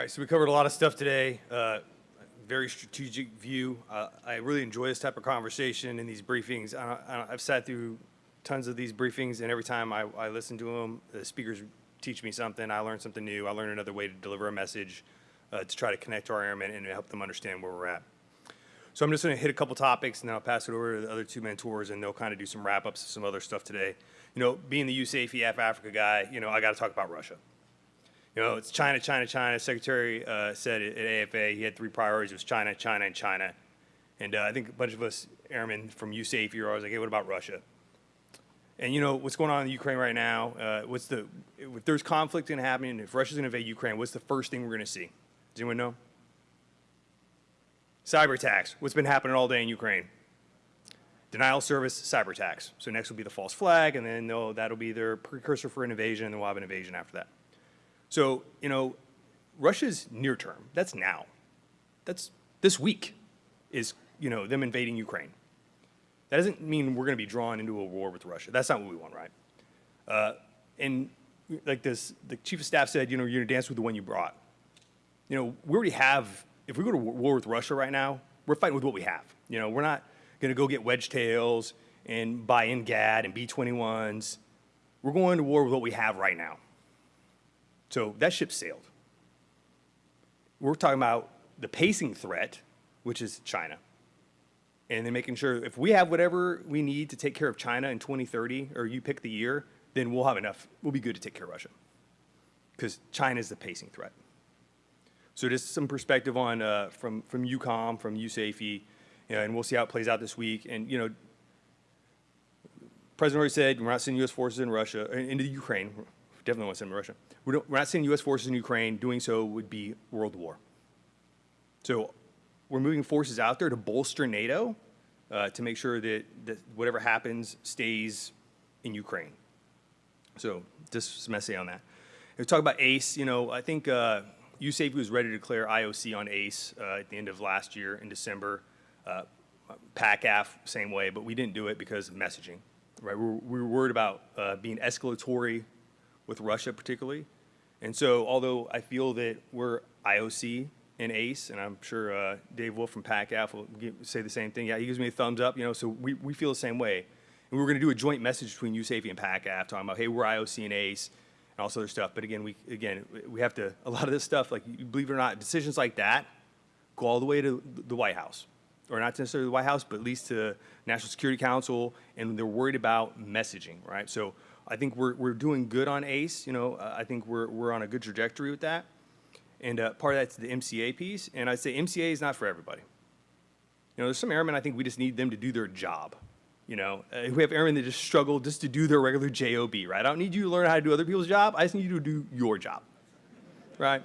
right, so we covered a lot of stuff today. Uh, very strategic view. Uh, I really enjoy this type of conversation and these briefings. I, I've sat through tons of these briefings, and every time I, I listen to them, the speakers teach me something. I learn something new. I learn another way to deliver a message uh, to try to connect to our airmen and help them understand where we're at. So I'm just going to hit a couple topics, and then I'll pass it over to the other two mentors, and they'll kind of do some wrap-ups of some other stuff today. You know, being the USAFE AF Africa guy, you know, I got to talk about Russia. You know, it's China, China, China. Secretary uh, said at AFA he had three priorities. It was China, China, and China. And uh, I think a bunch of us airmen from USAFE are always like, hey, what about Russia? And you know, what's going on in Ukraine right now, uh, what's the, if there's conflict going to happen, if Russia's going to invade Ukraine, what's the first thing we're going to see? Does anyone know? Cyber attacks. What's been happening all day in Ukraine? Denial service, cyber attacks. So next will be the false flag, and then that'll be their precursor for an invasion, and then we'll have an invasion after that. So, you know, Russia's near term. That's now. That's this week is, you know, them invading Ukraine. That doesn't mean we're going to be drawn into a war with Russia. That's not what we want, right? Uh, and like this, the chief of staff said, you know, you're going to dance with the one you brought. You know, we already have, if we go to war with Russia right now, we're fighting with what we have. You know, we're not going to go get Wedgetails and buy NGAD and B-21s. We're going to war with what we have right now. So that ship sailed. We're talking about the pacing threat, which is China. And then making sure if we have whatever we need to take care of China in 2030, or you pick the year, then we'll have enough. We'll be good to take care of Russia. Because China is the pacing threat. So just some perspective on uh, from from EUCOM, from USAFE, you know, and we'll see how it plays out this week. And you know, President already said we're not sending U.S. forces in Russia into Ukraine. Definitely want to send them to Russia. We're, we're not sending U.S. forces in Ukraine. Doing so would be world war. So we're moving forces out there to bolster NATO uh, to make sure that, that whatever happens stays in Ukraine. So just some essay on that. We talk about ACE. You know, I think uh, USAFE was ready to declare IOC on ACE uh, at the end of last year in December. Uh, PACAF, same way, but we didn't do it because of messaging. Right, we were, we were worried about uh, being escalatory with Russia particularly. And so although I feel that we're IOC and ACE, and I'm sure uh, Dave Wolfe from PACAF will give, say the same thing. Yeah, he gives me a thumbs up, you know, so we, we feel the same way. And we are going to do a joint message between USAFE and PACAF talking about, hey, we're IOC and ACE and all this other stuff. But again, we, again, we have to, a lot of this stuff, like, believe it or not, decisions like that go all the way to the White House. Or not necessarily the White House, but at least to National Security Council, and they're worried about messaging, right? So I think we're, we're doing good on ACE. You know, I think we're, we're on a good trajectory with that. And uh, part of that's the MCA piece. And I'd say MCA is not for everybody. You know, there's some airmen I think we just need them to do their job. You know, uh, we have airmen that just struggle just to do their regular JOB, right? I don't need you to learn how to do other people's job. I just need you to do your job, right? And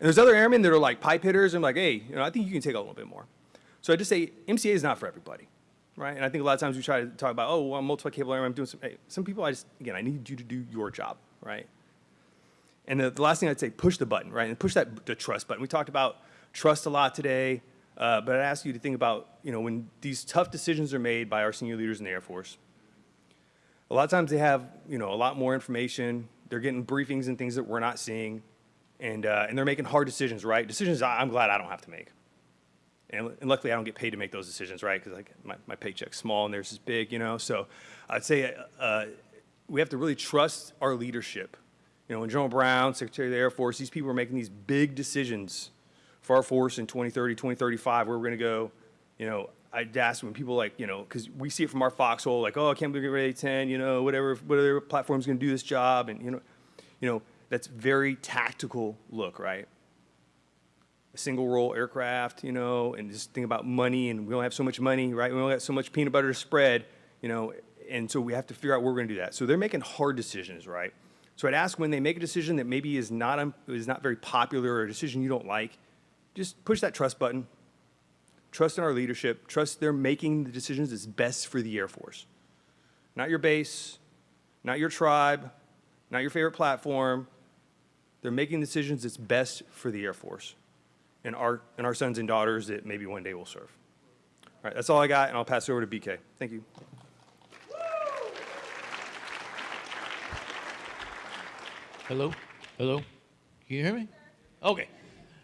there's other airmen that are like pipe hitters. and like, hey, you know, I think you can take a little bit more. So I just say MCA is not for everybody right? And I think a lot of times we try to talk about, oh, well, I'm multi-capable airman, I'm doing some, hey, some people I just, again, I need you to do your job, right? And the, the last thing I'd say, push the button, right? And push that, the trust button. We talked about trust a lot today, uh, but I'd ask you to think about, you know, when these tough decisions are made by our senior leaders in the Air Force, a lot of times they have, you know, a lot more information. They're getting briefings and things that we're not seeing. And, uh, and they're making hard decisions, right? Decisions I'm glad I don't have to make. And, and luckily, I don't get paid to make those decisions, right? Because my, my paycheck's small and theirs is big, you know? So I'd say uh, we have to really trust our leadership. You know, when General Brown, Secretary of the Air Force, these people are making these big decisions for our force in 2030, 2035, where we're going to go, you know, I'd ask when people like, you know, because we see it from our foxhole, like, oh, I can't believe we're ready 10, you know, whatever, whatever platform's going to do this job. And, you know, you know, that's very tactical look, right? A single role aircraft, you know, and just think about money and we don't have so much money, right? We only got so much peanut butter to spread, you know, and so we have to figure out where we're gonna do that. So they're making hard decisions, right? So I'd ask when they make a decision that maybe is not, is not very popular or a decision you don't like, just push that trust button. Trust in our leadership. Trust they're making the decisions that's best for the Air Force. Not your base, not your tribe, not your favorite platform. They're making decisions that's best for the Air Force and our, our sons and daughters that maybe one day will serve. All right, that's all I got, and I'll pass it over to BK. Thank you. Hello? Hello? Can you hear me? Okay.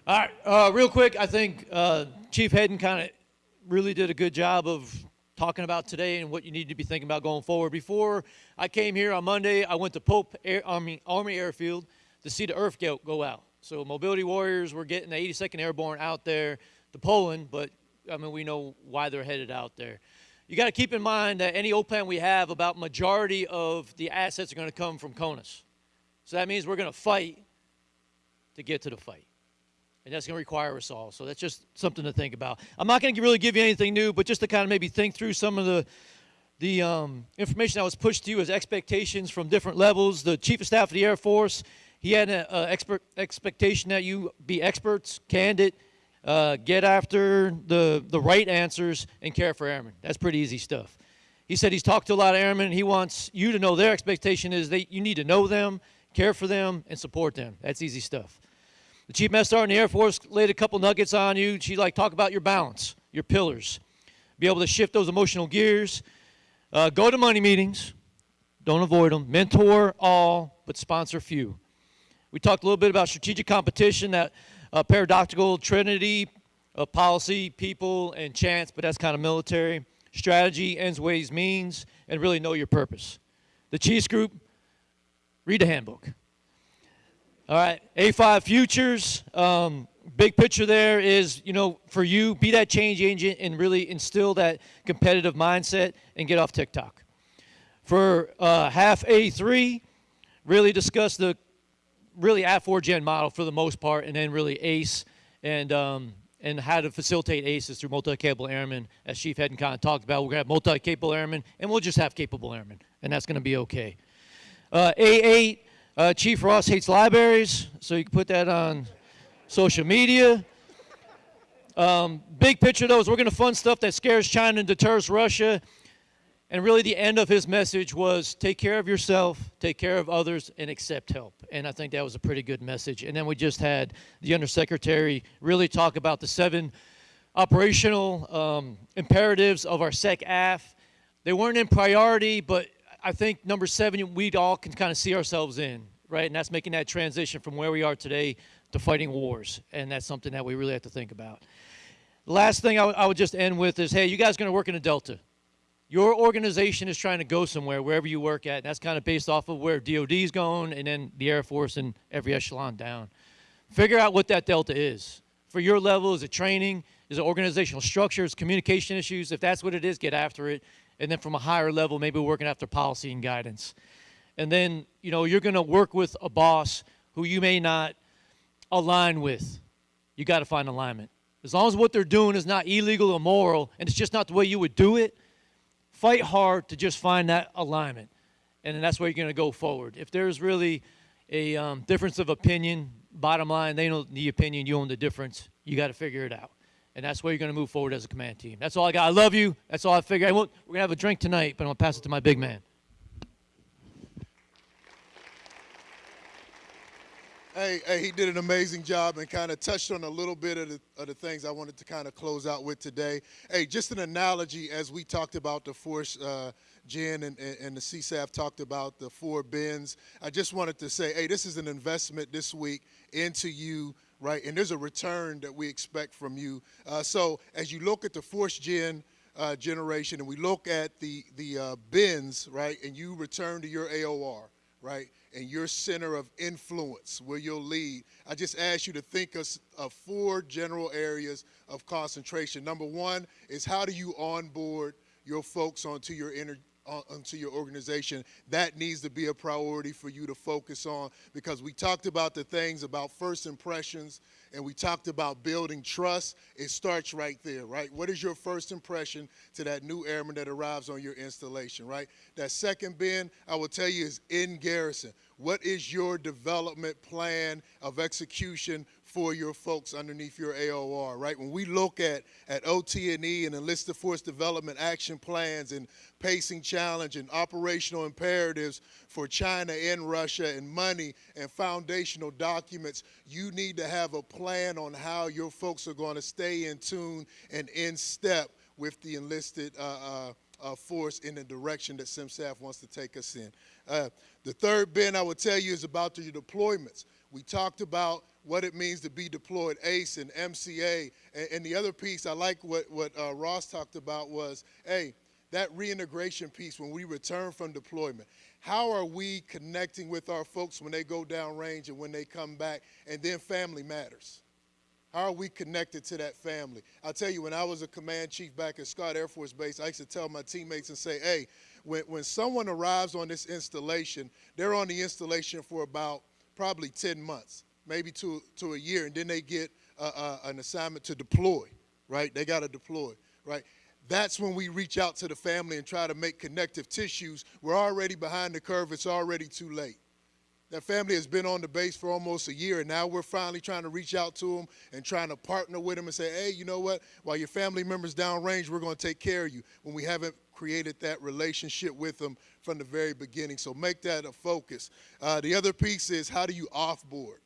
All right. Uh, real quick, I think uh, Chief Hedden kind of really did a good job of talking about today and what you need to be thinking about going forward. Before I came here on Monday, I went to Pope Air, Army, Army Airfield to see the Earth go out. So Mobility Warriors were getting the 82nd Airborne out there to Poland, but I mean we know why they're headed out there. You got to keep in mind that any OPLAN we have, about majority of the assets are going to come from CONUS. So that means we're going to fight to get to the fight. And that's going to require us all. So that's just something to think about. I'm not going to really give you anything new, but just to kind of maybe think through some of the the um, information that was pushed to you as expectations from different levels. The Chief of Staff of the Air Force, he had an expert expectation that you be experts, candid, uh, get after the, the right answers, and care for airmen. That's pretty easy stuff. He said he's talked to a lot of airmen. He wants you to know their expectation is that you need to know them, care for them, and support them. That's easy stuff. The Chief Master Sergeant in the Air Force laid a couple nuggets on you. She like talk about your balance, your pillars. Be able to shift those emotional gears. Uh, go to money meetings. Don't avoid them. Mentor all, but sponsor few. We talked a little bit about strategic competition, that uh, paradoxical trinity of policy, people, and chance, but that's kind of military. Strategy, ends, ways, means, and really know your purpose. The Chiefs Group, read the handbook. All right, A5 Futures, um, big picture there is, you know, for you, be that change agent and really instill that competitive mindset and get off TikTok. For uh, HAF A3, really discuss the really at 4 gen model for the most part, and then really ACE and um, and how to facilitate ACEs through multi-capable airmen, as Chief Hedden kind of talked about. We're going to have multi-capable airmen, and we'll just have capable airmen, and that's going to be okay. Uh, A8, uh, Chief Ross hates libraries, so you can put that on social media. Um, big picture, though, is we're going to fund stuff that scares China and deters Russia. And really, the end of his message was take care of yourself, take care of others, and accept help. And I think that was a pretty good message. And then we just had the Undersecretary really talk about the seven operational um, imperatives of our SECAF. They weren't in priority, but I think number seven, we all can kind of see ourselves in, right? And that's making that transition from where we are today to fighting wars. And that's something that we really have to think about. Last thing I, would just end with is, hey, you guys going to work in a Delta. Your organization is trying to go somewhere, wherever you work at. And that's kind of based off of where DOD is going and then the Air Force and every echelon down. Figure out what that Delta is. For your level, is it training? Is it organizational structures, communication issues? If that's what it is, get after it and then from a higher level, maybe working after policy and guidance. And then, you know, you're going to work with a boss who you may not align with. You got to find alignment. As long as what they're doing is not illegal or immoral, and it's just not the way you would do it, fight hard to just find that alignment. And then that's where you're going to go forward. If there's really a um, difference of opinion, bottom line, they know the opinion, you own the difference. You got to figure it out and that's where you're going to move forward as a command team. That's all I got. I love you. That's all I figure. I we're going to have a drink tonight, but I'm going to pass it to my big man. Hey, hey, he did an amazing job and kind of touched on a little bit of the, of the things I wanted to kind of close out with today. Hey, just an analogy as we talked about the force, uh, Jen and, and the CSAF talked about the four bins. I just wanted to say, hey, this is an investment this week into you right? And there's a return that we expect from you. Uh, so as you look at the force gen uh, generation and we look at the, the uh, bins, right, and you return to your AOR, right, and your center of influence where you'll lead, I just ask you to think of, of four general areas of concentration. Number one is how do you onboard your folks onto your inner Uh, onto your organization, that needs to be a priority for you to focus on because we talked about the things about first impressions and we talked about building trust. It starts right there, right? What is your first impression to that new airman that arrives on your installation, right? That second bin, I will tell you, is in garrison. What is your development plan of execution for your folks underneath your AOR, right? When we look at, at OT&E and enlisted force development action plans and pacing challenge and operational imperatives for China and Russia and money and foundational documents, you need to have a plan on how your folks are going to stay in tune and in step with the enlisted uh, uh, uh, force in the direction that CMSAF wants to take us in. Uh, the third bin I would tell you is about the deployments. We talked about what it means to be deployed, ACE and MCA. And, and the other piece I like what, what uh, Ross talked about was, hey, that reintegration piece when we return from deployment. How are we connecting with our folks when they go downrange and when they come back? And then family matters. How are we connected to that family? I'll tell you, when I was a command chief back at Scott Air Force Base, I used to tell my teammates and say, hey, when, when someone arrives on this installation, they're on the installation for about probably 10 months, maybe to, to a year, and then they get uh, uh, an assignment to deploy, right? They got to deploy, right? That's when we reach out to the family and try to make connective tissues. We're already behind the curve. It's already too late. That family has been on the base for almost a year, and now we're finally trying to reach out to them and trying to partner with them and say, hey, you know what? While your family members downrange, we're going to take care of you when we haven't created that relationship with them from the very beginning. So make that a focus. Uh, the other piece is how do you offboard?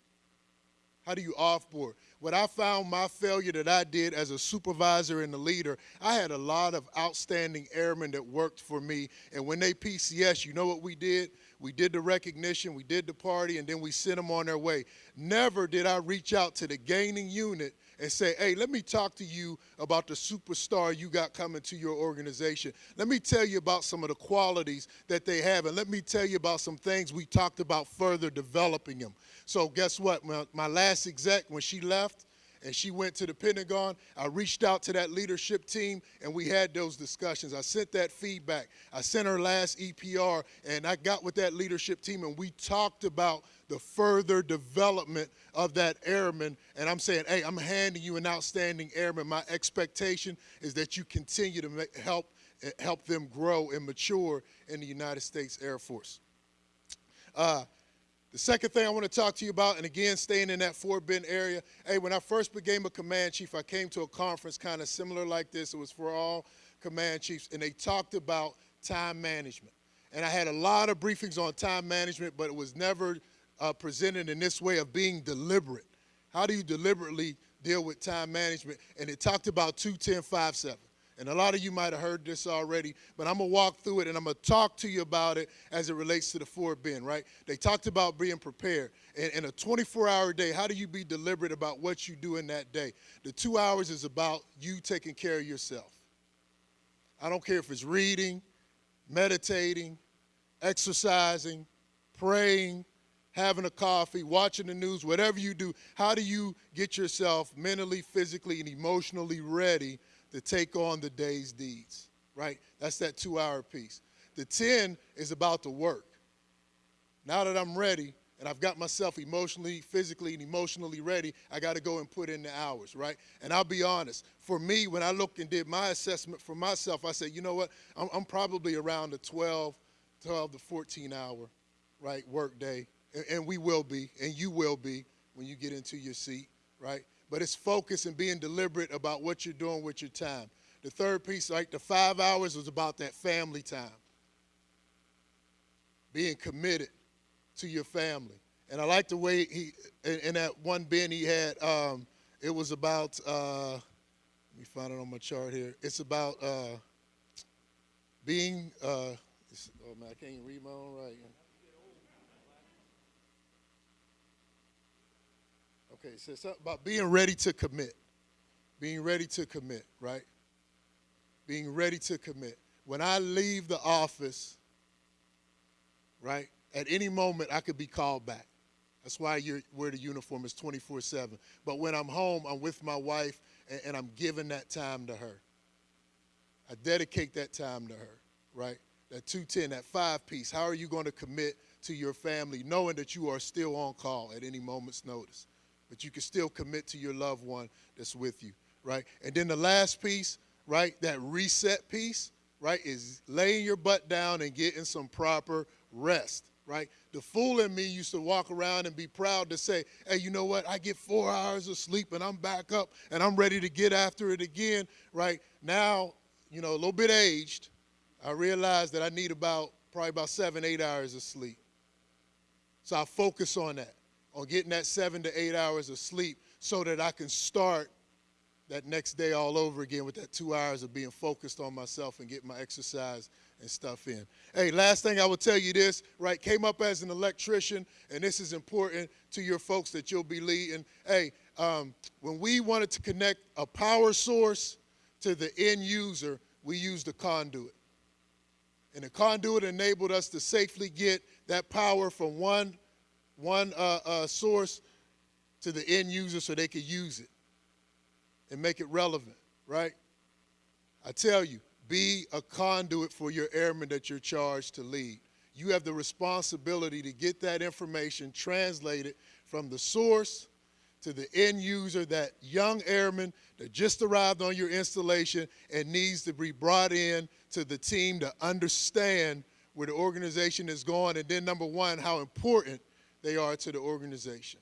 How do you offboard? What I found my failure that I did as a supervisor and a leader, I had a lot of outstanding airmen that worked for me. And when they PCS, you know what we did? We did the recognition, we did the party, and then we sent them on their way. Never did I reach out to the gaining unit and say, hey, let me talk to you about the superstar you got coming to your organization. Let me tell you about some of the qualities that they have, and let me tell you about some things we talked about further developing them. So guess what? My, my last exec, when she left, and she went to the Pentagon. I reached out to that leadership team and we had those discussions. I sent that feedback. I sent her last EPR and I got with that leadership team and we talked about the further development of that airman. And I'm saying, hey, I'm handing you an outstanding airman. My expectation is that you continue to make, help help them grow and mature in the United States Air Force. Uh, the second thing I want to talk to you about, and again, staying in that four bin area, hey, when I first became a command chief, I came to a conference kind of similar like this. It was for all command chiefs, and they talked about time management. And I had a lot of briefings on time management, but it was never uh, presented in this way of being deliberate. How do you deliberately deal with time management? And it talked about 21057. And a lot of you might have heard this already, but I'm going to walk through it and I'm going to talk to you about it as it relates to the four bin, right? They talked about being prepared. In, in a 24 hour day, how do you be deliberate about what you do in that day? The two hours is about you taking care of yourself. I don't care if it's reading, meditating, exercising, praying, having a coffee, watching the news, whatever you do, how do you get yourself mentally, physically, and emotionally ready to take on the day's deeds, right? That's that two hour piece. The 10 is about the work. Now that I'm ready and I've got myself emotionally, physically, and emotionally ready, I got to go and put in the hours, right? And I'll be honest, for me, when I looked and did my assessment for myself, I said, you know what? I'm, I'm probably around the 12, 12 to 14 hour, right, work day. And, and we will be, and you will be when you get into your seat, right? But it's focus and being deliberate about what you're doing with your time. The third piece, like the five hours, was about that family time. Being committed to your family. And I like the way he, in, in that one bin he had, um, it was about, uh, let me find it on my chart here. It's about uh, being, uh, oh man, I can't even read my own writing. Okay, so something about being ready to commit. Being ready to commit, right? Being ready to commit. When I leave the office, right, at any moment I could be called back. That's why you wear the uniform is 24-7. But when I'm home, I'm with my wife, and, and I'm giving that time to her. I dedicate that time to her, right? That 210, that five piece. How are you going to commit to your family knowing that you are still on call at any moment's notice? But you can still commit to your loved one that's with you, right? And then the last piece, right, that reset piece, right, is laying your butt down and getting some proper rest, right? The fool in me used to walk around and be proud to say, hey, you know what? I get four hours of sleep and I'm back up and I'm ready to get after it again, right? Now, you know, a little bit aged, I realize that I need about probably about seven, eight hours of sleep. So I focus on that on getting that seven to eight hours of sleep so that I can start that next day all over again with that two hours of being focused on myself and getting my exercise and stuff in. Hey, last thing I will tell you this, right? Came up as an electrician, and this is important to your folks that you'll be leading. Hey, um, when we wanted to connect a power source to the end user, we used a conduit. And the conduit enabled us to safely get that power from one, one uh, uh, source to the end user so they could use it and make it relevant, right? I tell you, be a conduit for your airmen that you're charged to lead. You have the responsibility to get that information translated from the source to the end user, that young airman that just arrived on your installation and needs to be brought in to the team to understand where the organization is going, and then number one, how important they are to the organization,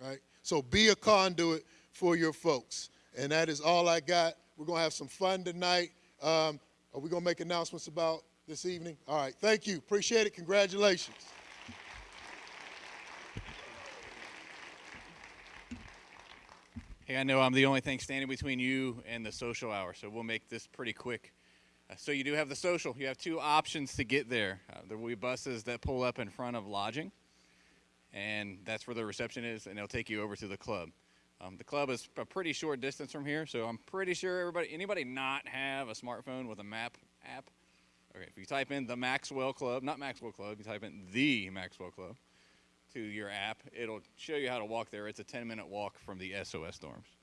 right? So be a conduit for your folks. And that is all I got. We're going to have some fun tonight. Um, are we going to make announcements about this evening? All right. Thank you. Appreciate it. Congratulations. Hey, I know I'm the only thing standing between you and the social hour, so we'll make this pretty quick. Uh, so you do have the social. You have two options to get there. Uh, there will be buses that pull up in front of lodging, and that's where the reception is, and they'll take you over to the club. Um, the club is a pretty short distance from here, so I'm pretty sure everybody, anybody not have a smartphone with a map app. Okay, if you type in the Maxwell Club, not Maxwell Club, you type in the Maxwell Club to your app, it'll show you how to walk there. It's a 10 minute walk from the SOS dorms.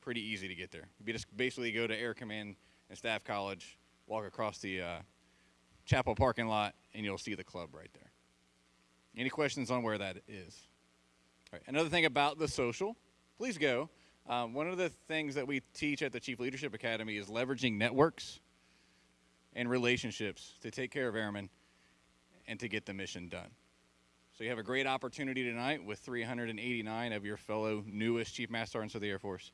Pretty easy to get there. You just basically go to Air Command and Staff College, walk across the uh, chapel parking lot, and you'll see the club right there. Any questions on where that is? Another thing about the social, please go. Um, one of the things that we teach at the Chief Leadership Academy is leveraging networks and relationships to take care of airmen and to get the mission done. So you have a great opportunity tonight with 389 of your fellow newest Chief Master Sergeants of the Air Force